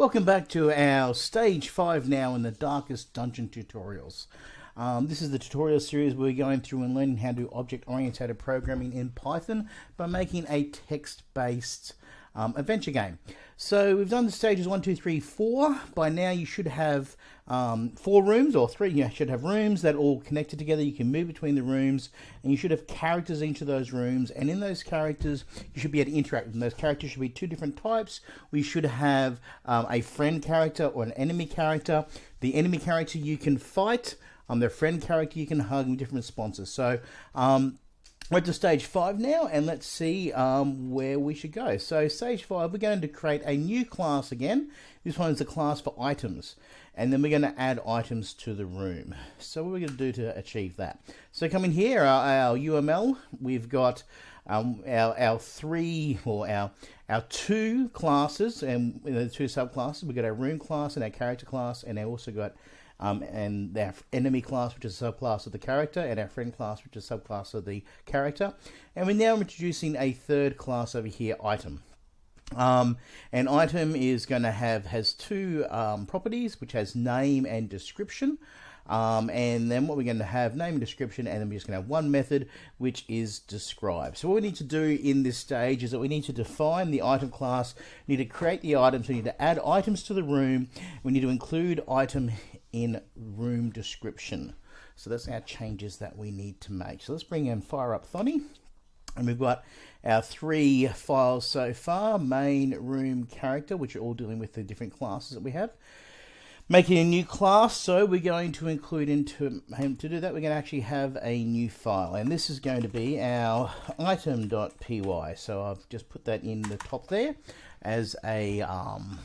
Welcome back to our stage 5 now in the Darkest Dungeon tutorials. Um, this is the tutorial series we're going through and learning how to do object-oriented programming in Python by making a text-based um, adventure game. So we've done the stages one, two, three, four. By now you should have um, four rooms or three. You should have rooms that all connected together. You can move between the rooms and you should have characters in each of those rooms. And in those characters, you should be able to interact with them. Those characters should be two different types. We should have um, a friend character or an enemy character. The enemy character you can fight. Um, their friend character you can hug with different responses. So um, we're to stage five now, and let's see um, where we should go. So stage five, we're going to create a new class again. This one is a class for items, and then we're going to add items to the room. So what are we going to do to achieve that? So coming here, our, our UML, we've got um, our, our three, or our, our two classes, and the two subclasses. We've got our room class and our character class, and I also got um, and our enemy class, which is a subclass of the character, and our friend class, which is a subclass of the character. And we're now introducing a third class over here, item. Um, an item is going to have has two um, properties, which has name and description. Um, and then what we're going to have name and description, and then we're just going to have one method, which is describe. So what we need to do in this stage is that we need to define the item class, we need to create the items, we need to add items to the room, we need to include item in room description. So that's our changes that we need to make. So let's bring in fire up Thonny. And we've got our three files so far, main, room, character, which are all dealing with the different classes that we have. Making a new class, so we're going to include into him to do that, we're going to actually have a new file. And this is going to be our item.py. So I've just put that in the top there as a um,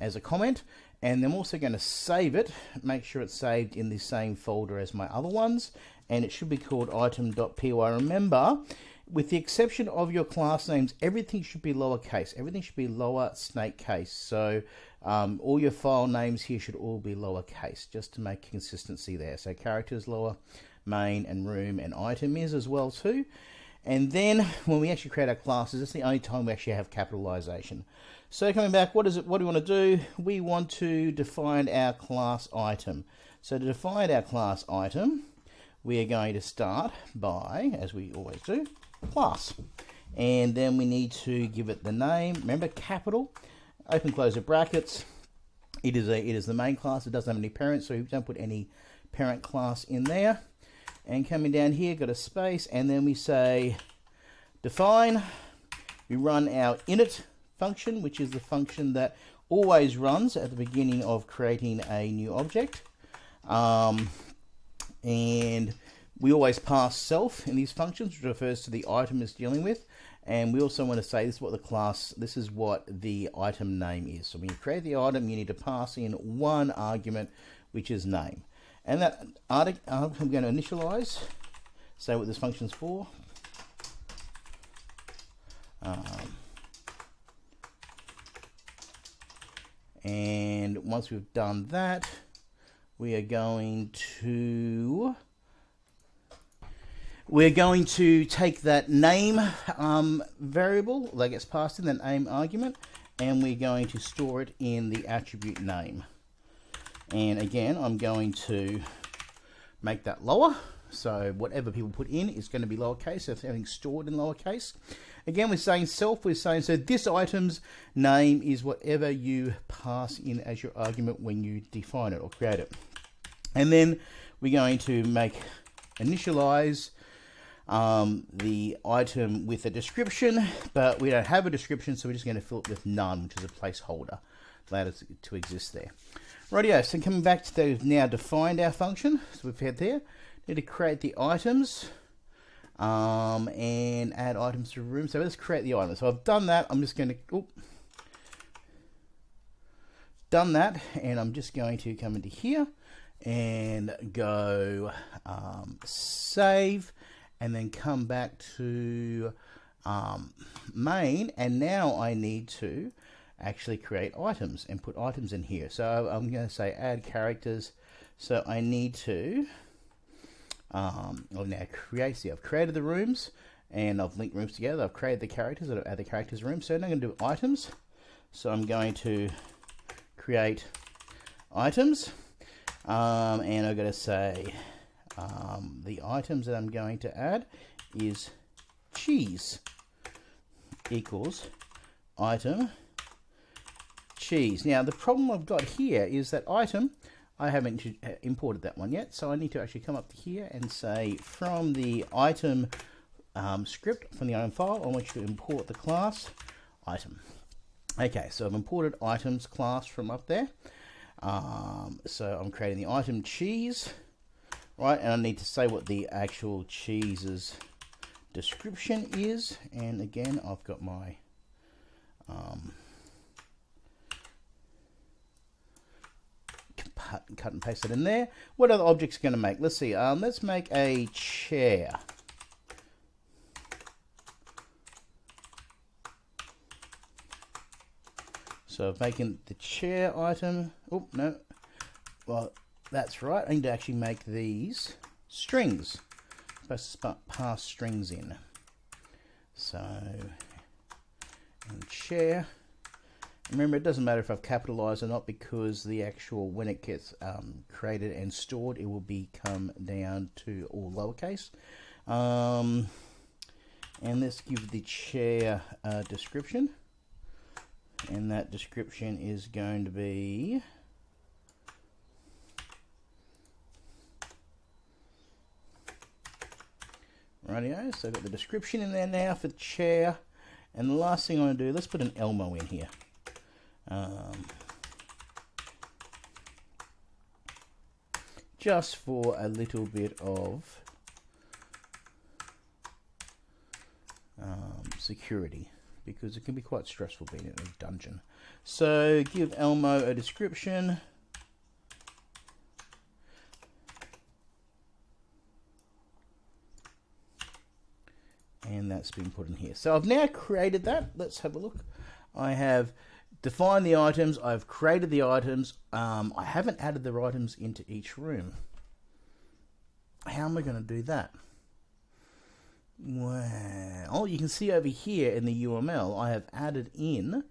as a comment and I'm also going to save it make sure it's saved in the same folder as my other ones. And it should be called item.py remember with the exception of your class names everything should be lowercase. Everything should be lower snake case. So um, all your file names here should all be lowercase just to make consistency there. So characters lower main and room and item is as well too and then when we actually create our classes, it's the only time we actually have capitalization. So coming back, what is it? What do we want to do? We want to define our class item. So to define our class item, we are going to start by, as we always do, class. And then we need to give it the name. Remember, capital, open close the brackets. It is a it is the main class. It doesn't have any parents, so we don't put any parent class in there and coming down here got a space and then we say define. We run our init function which is the function that always runs at the beginning of creating a new object. Um, and we always pass self in these functions which refers to the item it's dealing with. And we also want to say this is what the class this is what the item name is. So when you create the item you need to pass in one argument which is name and that I'm going to initialize, say what this function's for. Um, and once we've done that, we are going to we're going to take that name um, variable that gets passed in, that name argument, and we're going to store it in the attribute name. And again, I'm going to make that lower. So whatever people put in is going to be lowercase, so everything's stored in lowercase. Again, we're saying self, we're saying, so this item's name is whatever you pass in as your argument when you define it or create it. And then we're going to make initialize um, the item with a description, but we don't have a description, so we're just going to fill it with none, which is a placeholder. Allow to exist there. Rightio, so coming back to those now defined our function, so we've had there, need to create the items um, and add items to room. So let's create the items. So I've done that, I'm just going to, oh, done that, and I'm just going to come into here and go um, save, and then come back to um, main, and now I need to actually create items and put items in here. So I'm going to say add characters. So I need to, um, I've now create, see I've created the rooms and I've linked rooms together. I've created the characters, I've add the characters room. So now I'm going to do items. So I'm going to create items, um, and I'm going to say um, the items that I'm going to add is cheese equals item cheese. Now the problem I've got here is that item, I haven't uh, imported that one yet, so I need to actually come up to here and say from the item um, script, from the item file, I want you to import the class item. Okay, so I've imported items class from up there. Um, so I'm creating the item cheese, right? And I need to say what the actual cheese's description is. And again, I've got my um, cut and paste it in there. What other objects are going to make? Let's see. Um, let's make a chair. So making the chair item. Oh, no. Well, that's right. I need to actually make these strings. I'm supposed to pass strings in. So, and chair. Remember, it doesn't matter if I've capitalized or not because the actual, when it gets um, created and stored, it will become down to all lowercase. Um, and let's give the chair a description. And that description is going to be rightio. So I've got the description in there now for the chair. And the last thing I want to do let's put an Elmo in here um, just for a little bit of um, security because it can be quite stressful being in a dungeon. So give Elmo a description. And that's been put in here. So I've now created that. Let's have a look. I have defined the items. I've created the items. Um, I haven't added the items into each room. How am I going to do that? Well, you can see over here in the UML, I have added in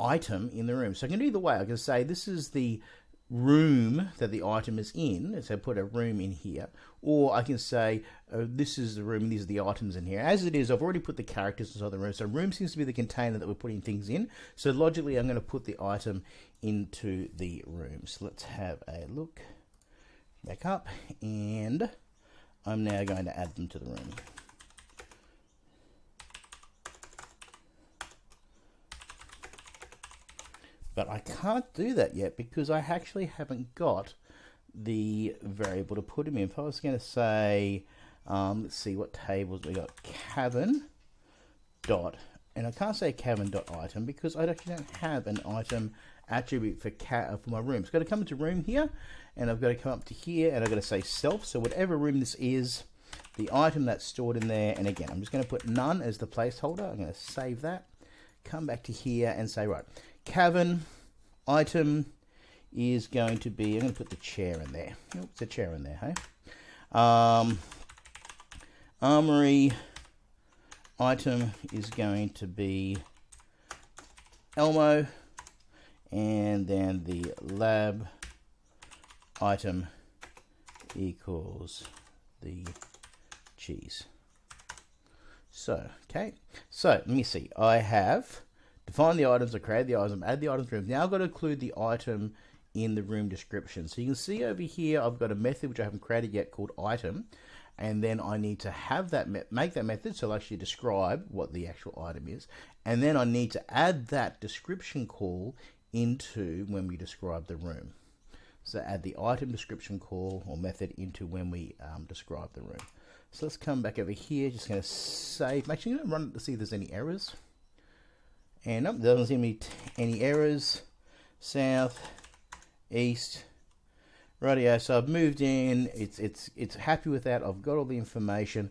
item in the room. So I can do either way. I can say this is the room that the item is in, so put a room in here, or I can say oh, this is the room, these are the items in here. As it is, I've already put the characters inside the room, so room seems to be the container that we're putting things in. So logically, I'm going to put the item into the room. So let's have a look back up, and I'm now going to add them to the room. But I can't do that yet because I actually haven't got the variable to put them in. If I was going to say, um, let's see what tables we got, cabin dot, and I can't say cabin dot item because I actually don't have an item attribute for cat for my room. So I've got to come into room here, and I've got to come up to here, and I've got to say self. So whatever room this is, the item that's stored in there, and again, I'm just going to put none as the placeholder. I'm going to save that, come back to here, and say right, Cavern item is going to be, I'm going to put the chair in there. Oops, a chair in there, hey? Um, armory item is going to be Elmo, and then the lab item equals the cheese. So, okay, so let me see. I have Define the items, I create the item, add the items room. Now I've got to include the item in the room description. So you can see over here, I've got a method which I haven't created yet called item. And then I need to have that, make that method so I'll actually describe what the actual item is. And then I need to add that description call into when we describe the room. So add the item description call or method into when we um, describe the room. So let's come back over here, just going to save, sure you don't run it to see if there's any errors. And nope, doesn't seem to be any errors. South, east, radio. So I've moved in. It's it's it's happy with that. I've got all the information.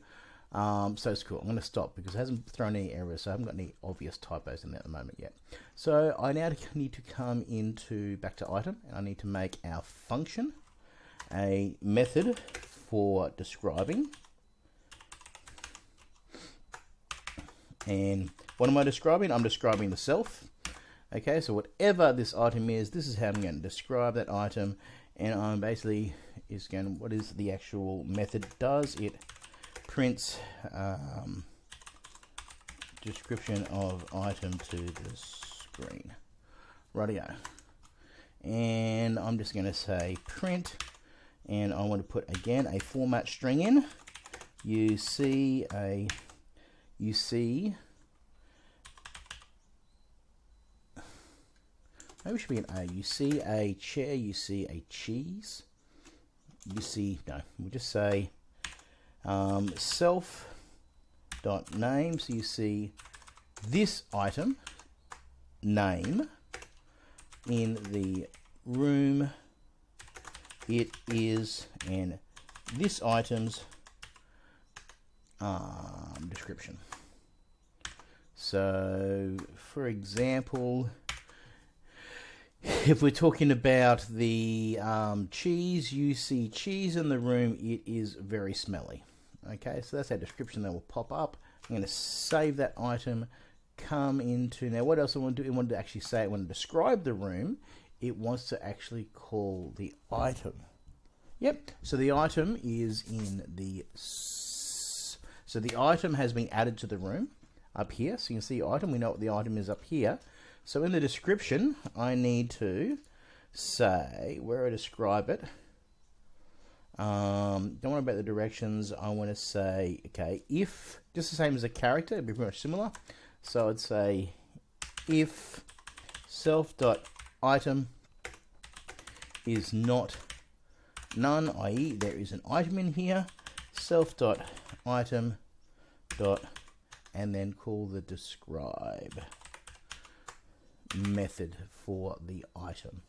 Um, so it's cool. I'm going to stop because it hasn't thrown any errors. So I haven't got any obvious typos in there at the moment yet. So I now need to come into back to item and I need to make our function a method for describing. And what am I describing? I'm describing the self. Okay, so whatever this item is, this is how I'm going to describe that item. And I'm basically is going, what is the actual method does? It prints um, description of item to the screen. Radio. And I'm just going to say print. And I want to put, again, a format string in. You see a, you see Maybe should be an A. You see a chair, you see a cheese. You see, no, we'll just say um, self dot name. So you see this item name in the room it is and this item's um, description. So, for example, if we're talking about the um, cheese, you see cheese in the room, it is very smelly. Okay, so that's our description that will pop up. I'm going to save that item, come into, now what else I want to do? I want to actually say, I want to describe the room. It wants to actually call the item. Yep, so the item is in the, so the item has been added to the room up here. So you can see item, we know what the item is up here. So in the description, I need to say where I describe it. Um, don't worry about the directions. I want to say, okay, if, just the same as a character, it'd be pretty much similar. So I'd say if self dot item is not none, i.e. there is an item in here, self dot item dot and then call the describe method for the item.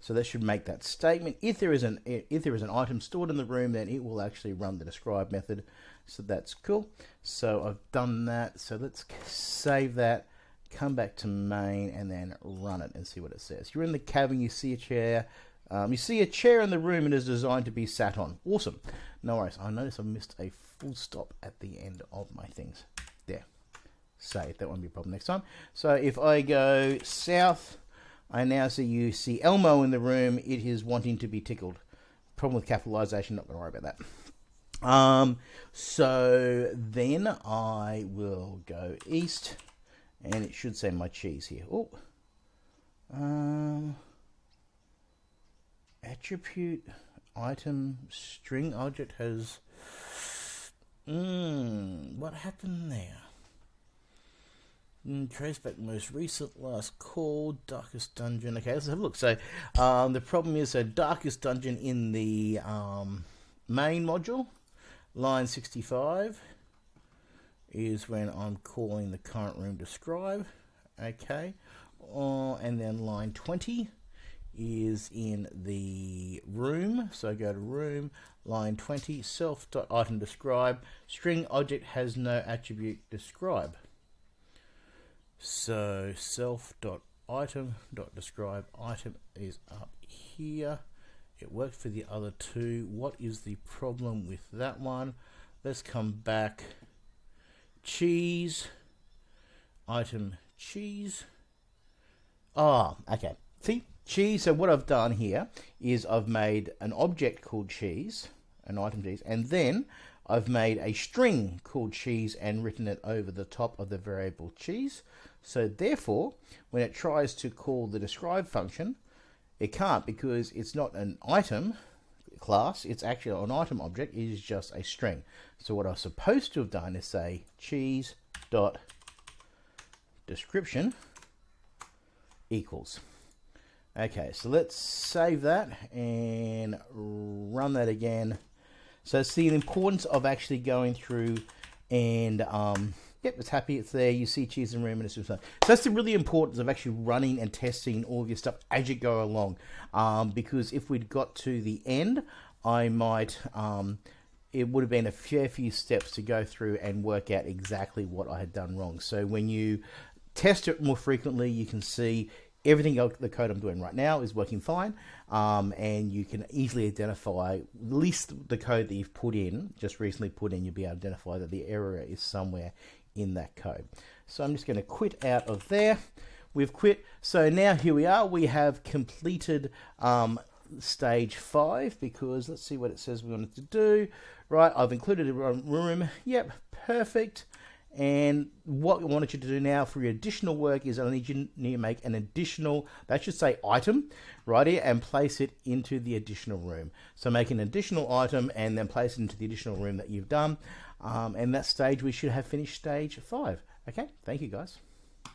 So that should make that statement. If there is an if there is an item stored in the room, then it will actually run the describe method. So that's cool. So I've done that. So let's save that, come back to main, and then run it and see what it says. You're in the cabin, you see a chair. Um, you see a chair in the room and is designed to be sat on. Awesome. No worries. I notice I missed a full stop at the end of my things. Save. That won't be a problem next time. So if I go south, I now see you see Elmo in the room. It is wanting to be tickled. Problem with capitalization, not going to worry about that. Um, so then I will go east, and it should say my cheese here. Oh, um, attribute item string object has. Hmm, what happened there? Mm, Traceback most recent last call, Darkest Dungeon. Okay, let's have a look. So, um, the problem is a Darkest Dungeon in the um, main module, line 65, is when I'm calling the current room describe. Okay, uh, and then line 20 is in the room. So go to room, line 20, self item describe, string object has no attribute describe. So self dot item dot describe item is up here. It worked for the other two. What is the problem with that one? Let's come back. Cheese. Item cheese. Ah, okay. See, cheese. So what I've done here is I've made an object called cheese, an item cheese, and then I've made a string called cheese and written it over the top of the variable cheese. So therefore, when it tries to call the describe function, it can't because it's not an item class, it's actually an item object, it is just a string. So what I was supposed to have done is say cheese dot description equals. Okay, so let's save that and run that again so see the importance of actually going through and um, yep, it's happy, it's there. You see cheese and room and it's just so that's the really importance of actually running and testing all of your stuff as you go along. Um, because if we'd got to the end, I might um, it would have been a fair few steps to go through and work out exactly what I had done wrong. So when you test it more frequently, you can see everything the code I'm doing right now is working fine, um, and you can easily identify at least the code that you've put in, just recently put in, you'll be able to identify that the error is somewhere in that code. So I'm just going to quit out of there. we've quit. So now here we are. We have completed um, stage five because let's see what it says we wanted to do. Right, I've included a room. Yep, perfect. And what we wanted you to do now for your additional work is I need you to make an additional, that should say item, right here, and place it into the additional room. So make an additional item and then place it into the additional room that you've done. Um, and that stage, we should have finished stage five. Okay, thank you guys.